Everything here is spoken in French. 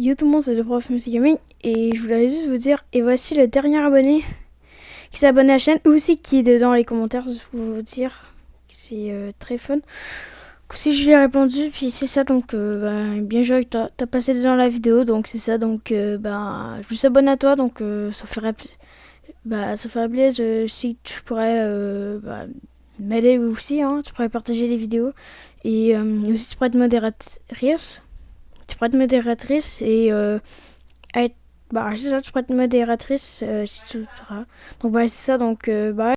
Yo tout le monde, c'est le prof Music Gaming et je voulais juste vous dire, et voici le dernier abonné qui s'est abonné à la chaîne, ou aussi qui est dedans les commentaires, vais vous dire, c'est euh, très fun. Si je lui ai répondu, puis c'est ça, donc euh, bah, bien joué, toi, t'as passé dedans la vidéo, donc c'est ça, donc euh, bah, je vous abonne à toi, donc ça ferait, bah, ça ferait plaisir si tu pourrais bah, m'aider aussi, hein, tu pourrais partager les vidéos, et aussi tu pourrais être modératrice tu pourrais être modératrice et euh, être. Bah, c'est ça, tu pourrais être modératrice euh, si tu. Donc, bah, c'est ça, donc, bah.